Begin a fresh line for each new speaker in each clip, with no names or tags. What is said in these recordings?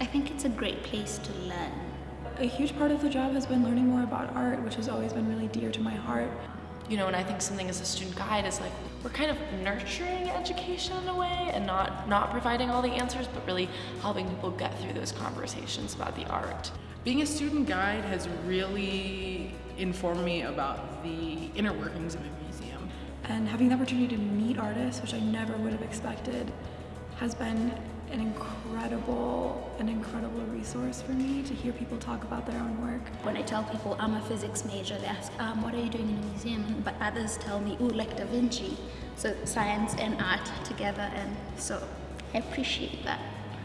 I think it's a great place to learn.
A huge part of the job has been learning more about art, which has always been really dear to my heart.
You know, and I think something as a student guide is like we're kind of nurturing education in a way and not not providing all the answers, but really helping people get through those conversations about the art.
Being a student guide has really informed me about the inner workings of a museum.
And having the opportunity to meet artists, which I never would have expected, has been an incredible, an incredible resource for me to hear people talk about their own work.
When I tell people I'm a physics major, they ask, um, what are you doing in a museum? But others tell me, ooh, like Da Vinci. So science and art together, and so I appreciate that.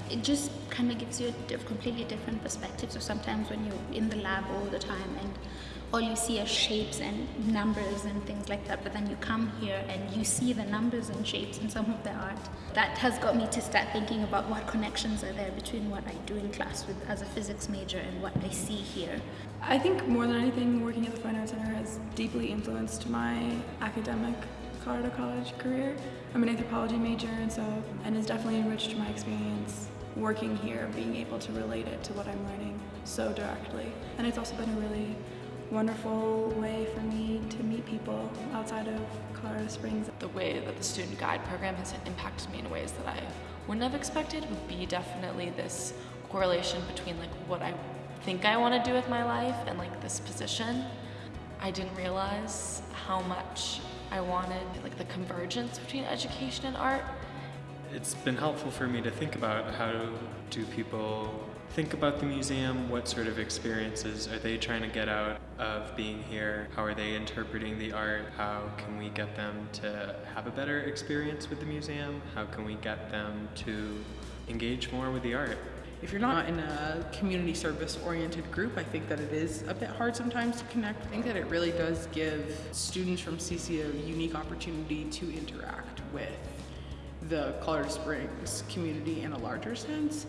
It just kind of gives you a completely different perspective. So sometimes when you're in the lab all the time and all you see are shapes and numbers and things like that, but then you come here and you see the numbers and shapes in some of the art. That has got me to start thinking about what connections are there between what I do in class with as a physics major and what I see here.
I think more than anything, working at the Fine Arts Center has deeply influenced my academic Colorado College career. I'm an anthropology major and so, and has definitely enriched my experience working here, being able to relate it to what I'm learning so directly. And it's also been a really wonderful way for me to meet people outside of Colorado Springs.
The way that the student guide program has impacted me in ways that I wouldn't have expected would be definitely this correlation between like what I think I want to do with my life and like this position. I didn't realize how much I wanted like the convergence between education and art.
It's been helpful for me to think about how do people think about the museum, what sort of experiences are they trying to get out of being here, how are they interpreting the art, how can we get them to have a better experience with the museum, how can we get them to engage more with the art.
If you're not in a community service oriented group, I think that it is a bit hard sometimes to connect. I think that it really does give students from CC a unique opportunity to interact with the Colorado Springs community in a larger sense.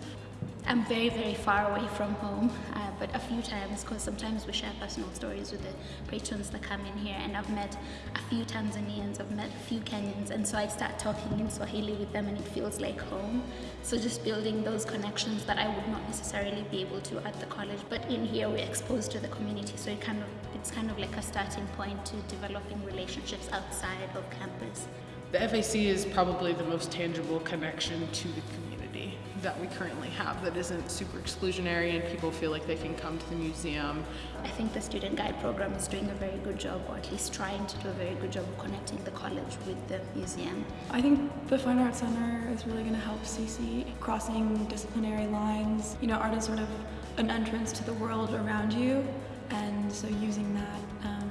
I'm very, very far away from home, uh, but a few times, because sometimes we share personal stories with the patrons that come in here, and I've met a few Tanzanians, I've met a few Kenyans, and so I start talking in Swahili with them, and it feels like home. So just building those connections that I would not necessarily be able to at the college, but in here we're exposed to the community, so it kind of it's kind of like a starting point to developing relationships outside of campus.
The FAC is probably the most tangible connection to the community that we currently have that isn't super exclusionary and people feel like they can come to the museum.
I think the student guide program is doing a very good job, or at least trying to do a very good job of connecting the college with the museum.
I think the Fine Arts Center is really going to help CC crossing disciplinary lines. You know, art is sort of an entrance to the world around you, and so using that um,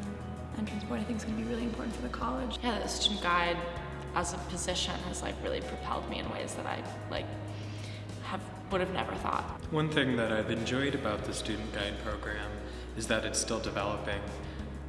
entrance point I think is going to be really important for the college.
Yeah, the student guide as a position has like really propelled me in ways that I like have would have never thought.
One thing that I've enjoyed about the student guide program is that it's still developing.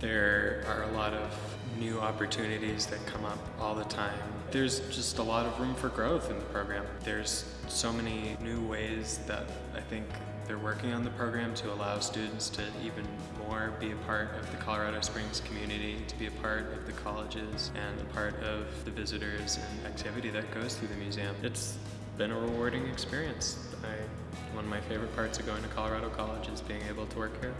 There are a lot of new opportunities that come up all the time. There's just a lot of room for growth in the program. There's so many new ways that I think they're working on the program to allow students to even more be a part of the Colorado Springs community, to be a part of the colleges and a part of the visitors and activity that goes through the museum. It's been a rewarding experience. I, one of my favorite parts of going to Colorado College is being able to work here.